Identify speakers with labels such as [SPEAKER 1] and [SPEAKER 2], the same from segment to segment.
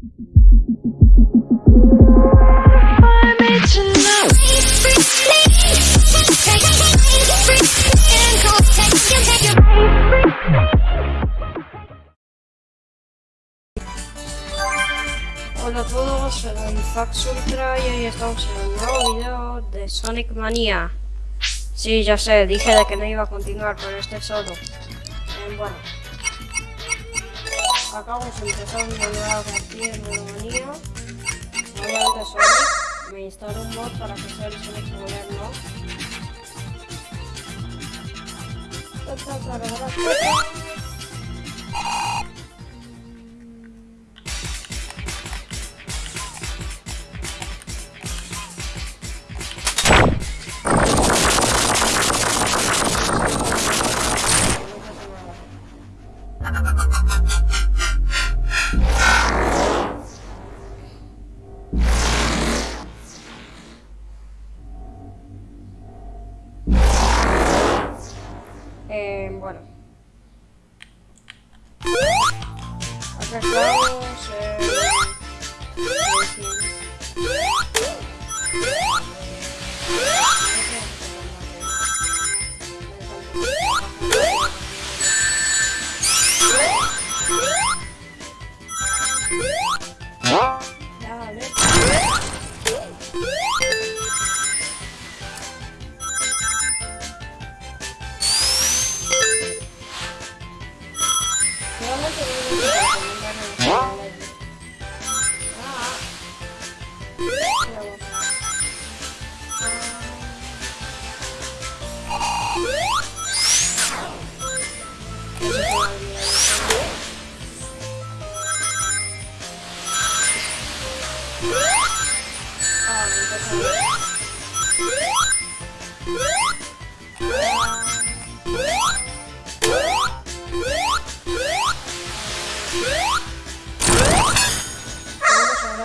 [SPEAKER 1] Hola a todos, soy Fax Ultra y hoy estamos en un nuevo video de Sonic Mania. Sí, ya sé, dije de que no iba a continuar con este solo. Eh, bueno. Acabamos de empezar una nueva partida en Manía. Obviamente Sonic. Me instaló un mod para que sea el Sonic moderno.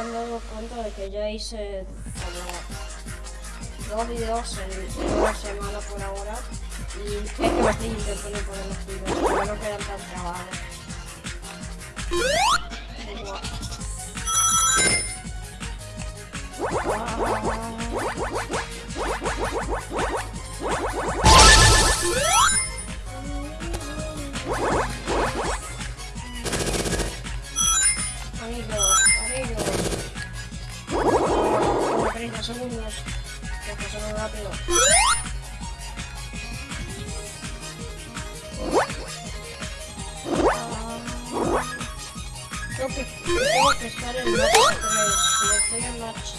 [SPEAKER 1] Habrán dado cuenta de que ya hice como dos videos en una semana por ahora y es que me estoy intentando poner los videos para no quedar tan. Amigos, amigos. Como 30 segundos. Que pasaron rápido. Creo que tengo que estar en match 3. Si match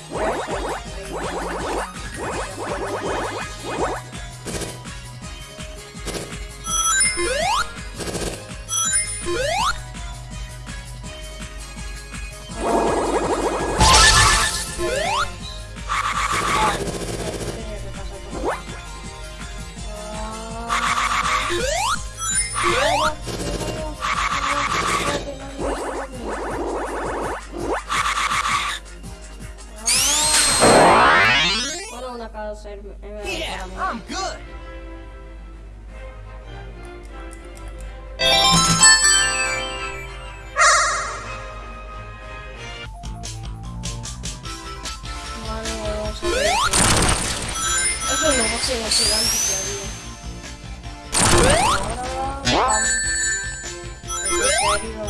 [SPEAKER 1] Eso es lo más emocionante que había. Ahora, pam. En serio.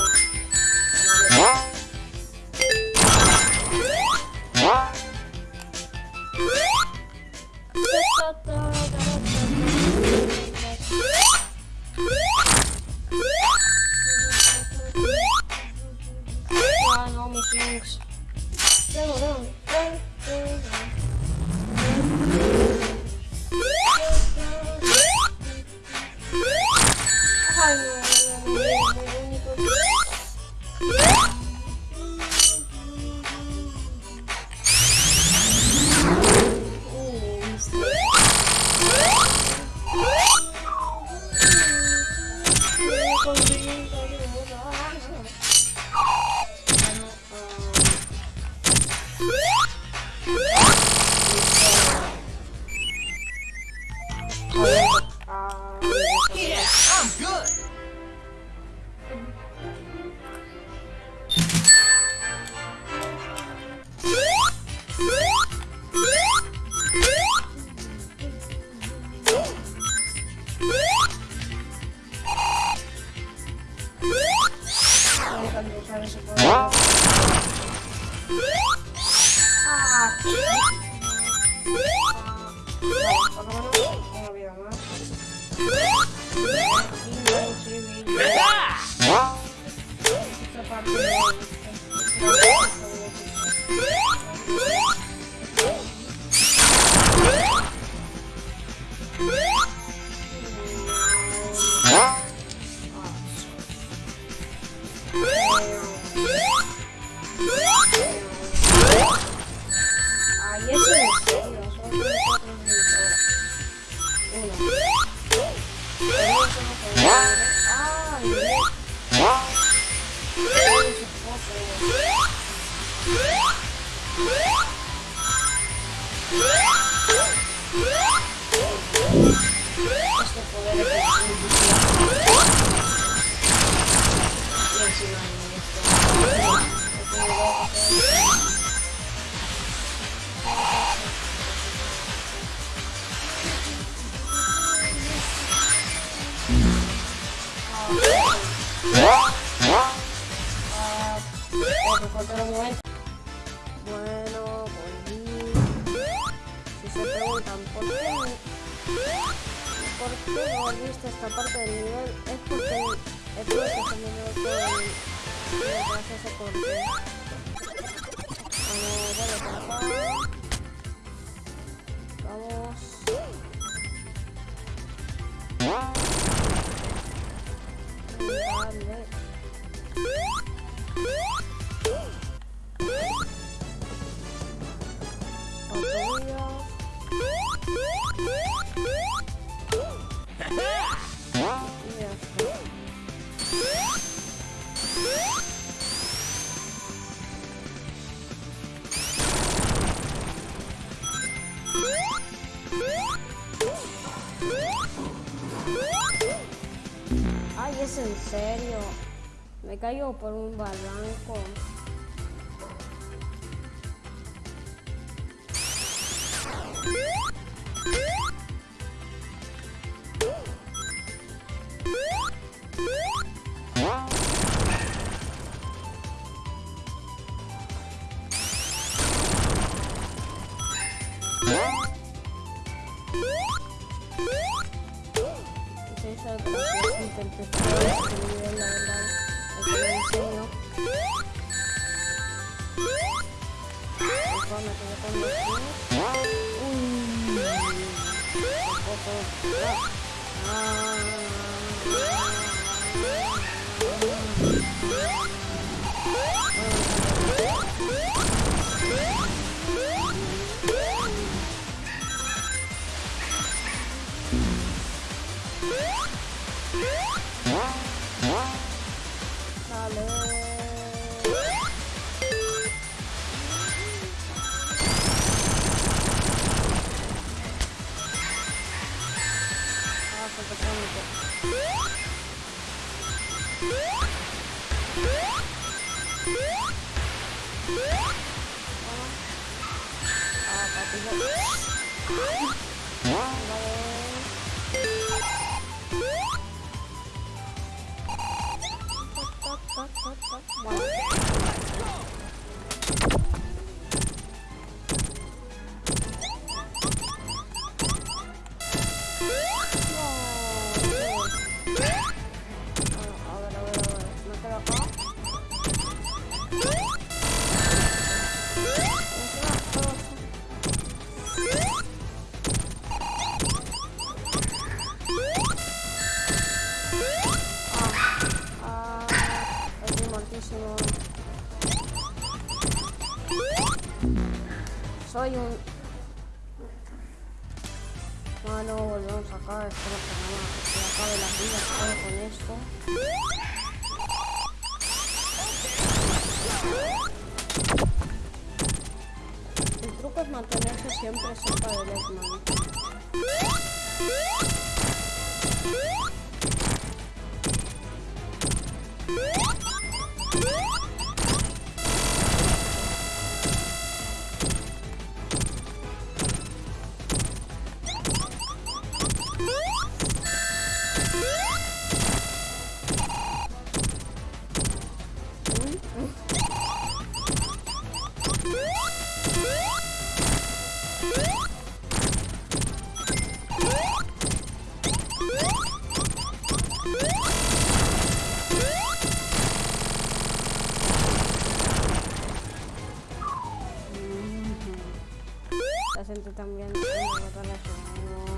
[SPEAKER 1] Ah, Caigo por un barranco. doble mano. Woo! para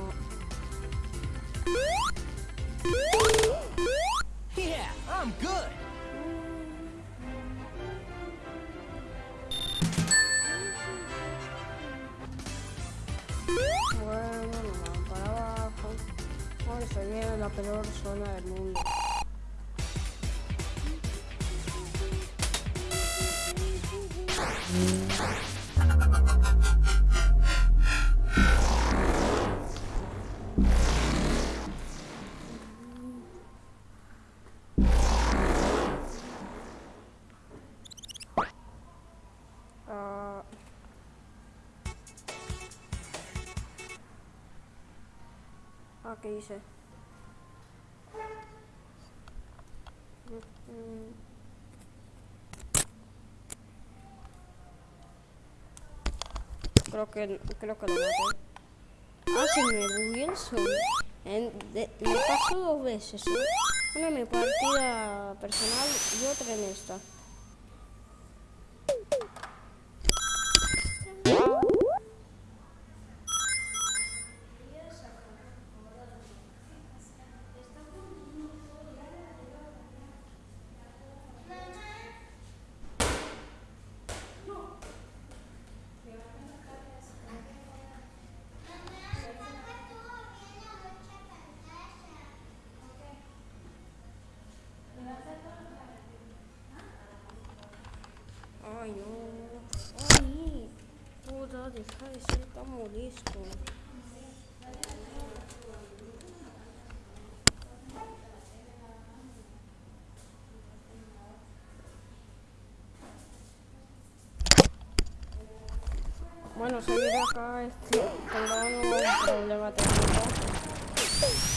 [SPEAKER 1] ah, ¿qué hice? Creo que, creo que lo maté. Ah, se me bugueó el me pasó dos veces. ¿eh? Una en mi partida personal y otra en esta. Molesto. Bueno, seguir acá este, tendrán un problema técnico.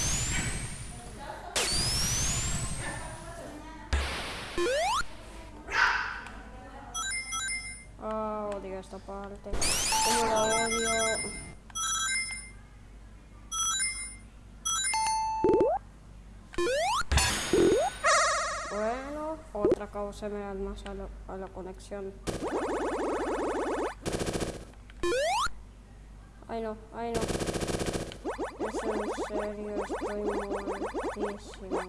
[SPEAKER 1] Bueno, otra causa emerald más a la, a la conexión. Ay no, ay no. Es en serio, estoy muertísimo.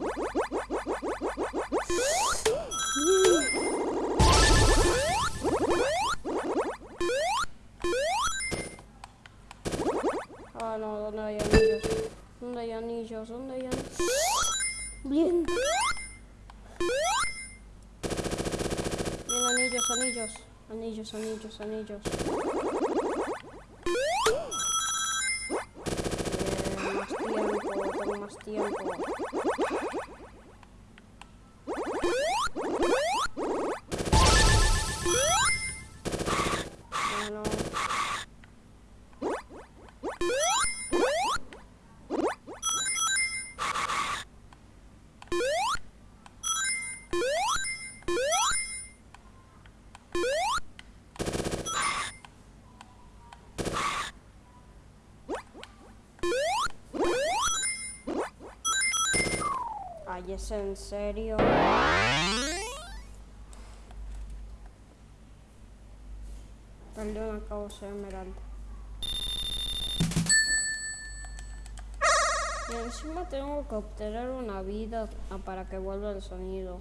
[SPEAKER 1] Anillos, anillos, anillos. Bien, más tiempo, más tiempo. ¿Es en serio? Perdí una causa emerald. Y encima tengo que obtener una vida para que vuelva el sonido.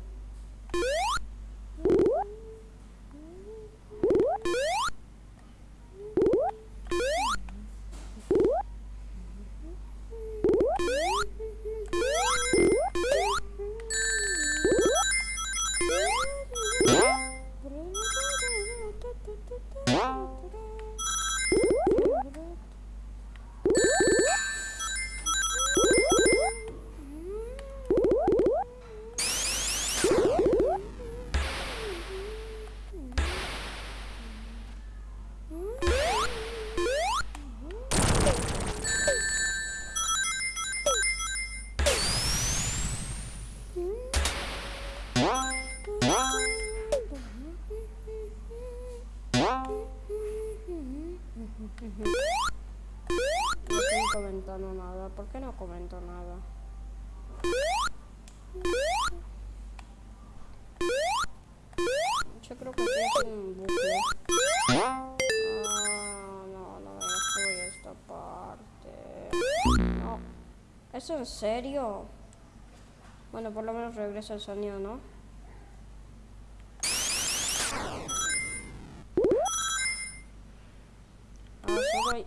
[SPEAKER 1] creo que un buque. Ah, no, no me destruye esta parte. No. ¿Es en serio? Bueno, por lo menos regresa el sonido, ¿no? Ah, solo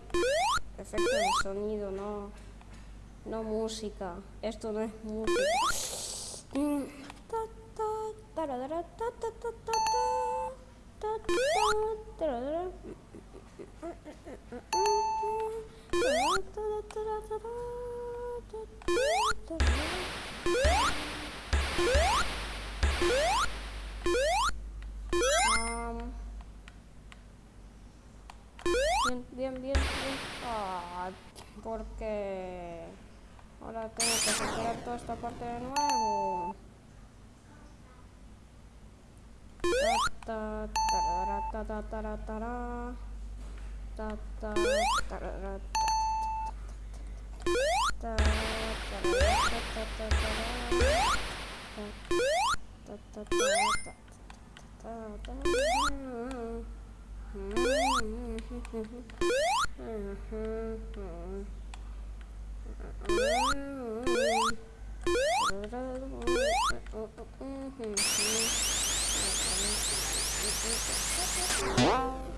[SPEAKER 1] efecto de sonido, no. No música. Esto no es música. Mm. Bien, bien, bien, bien. Ah, porque ahora tengo que superar toda esta parte de nuevo. Ta, ta, tarara, ta, ta, tara, tara. Ta, ta, tarara, ta, ta, ta, tarara, ta, ta, ta, tarara. Ta, ta, ta, ta, ta, ta, ta, ta. Ay, Thank you.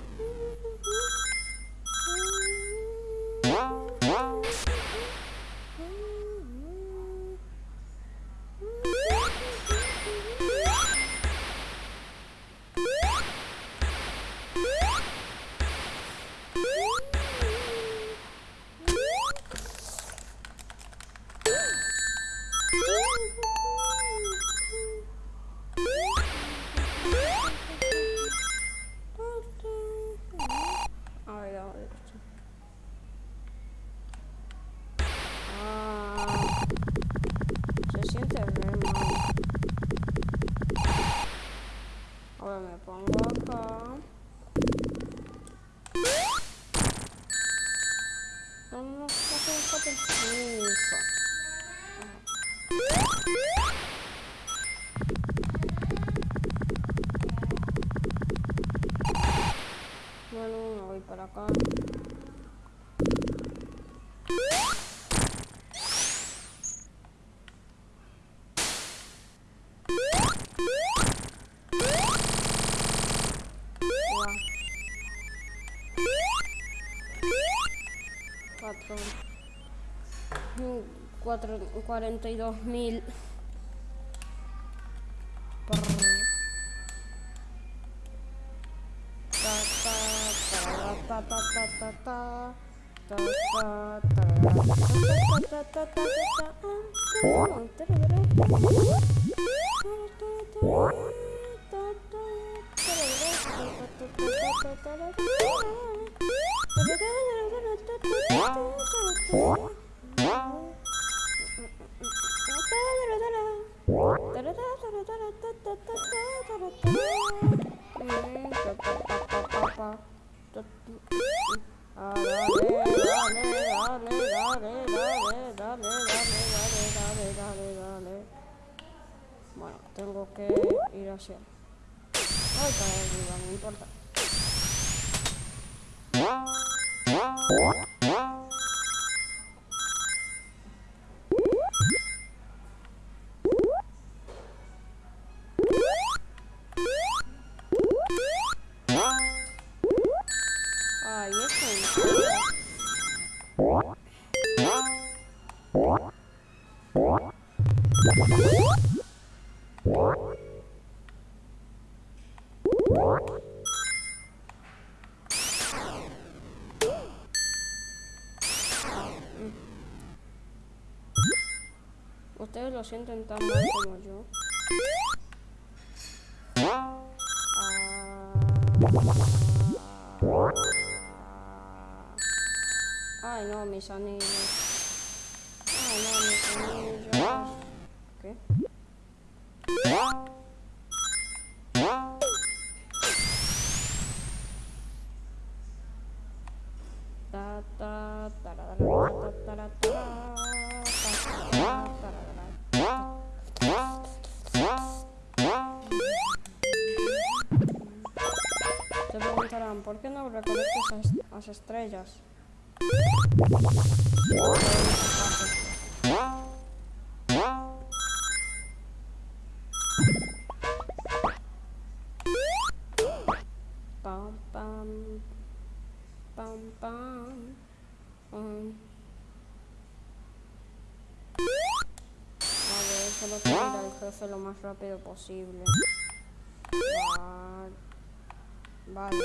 [SPEAKER 1] Cuatro. Mm, cuarenta y dos mil. 哒哒哒哒 Ustedes lo sienten tan mal como yo. Ah. Ay, no, mis anillos. Ay, no, mis anillos. ¿Por qué no recolectas las, las estrellas? Pam, pam, pam, pam, pam. Ver, solo quiero ir al jefe lo más rápido posible. Va- Vale.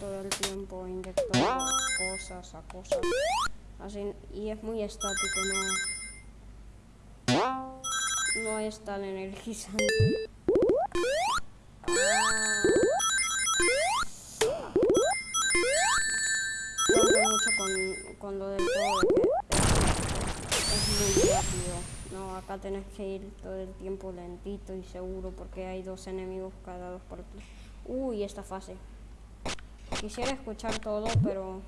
[SPEAKER 1] Todo el tiempo inyectando cosas a cosas. Así, y es muy estático, no. No es tan energizante. Ah. Mucho con, con lo del todo que es, es muy rápido. No, acá tenés que ir todo el tiempo lentito y seguro porque hay dos enemigos cada dos por ti. Uy, esta fase. Quisiera escuchar todo, pero...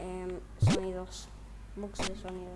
[SPEAKER 1] em, sonidos. Bugs de sonido.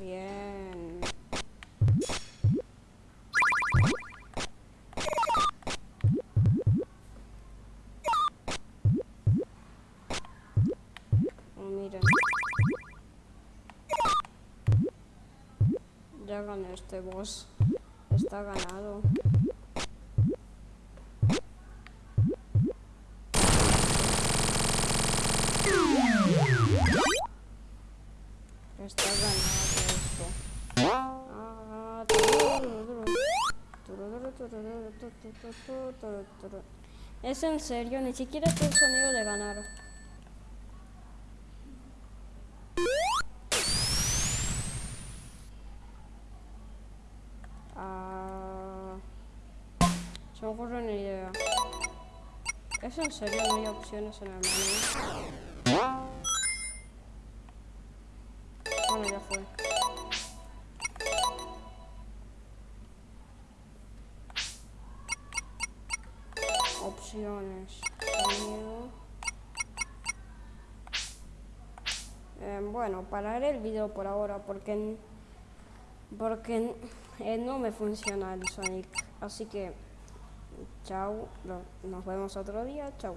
[SPEAKER 1] Bien. Oh, miren. Ya gané este boss. Está ganado. Es en serio, ni siquiera es el sonido de ganar. Ah, se me ocurre una idea. ¿Es en serio no hay opciones en el menú? Bueno, ya fue. Eh, bueno, pararé el video por ahora porque porque eh, no me funciona el Sonic. Así que chao, nos vemos otro día, chao.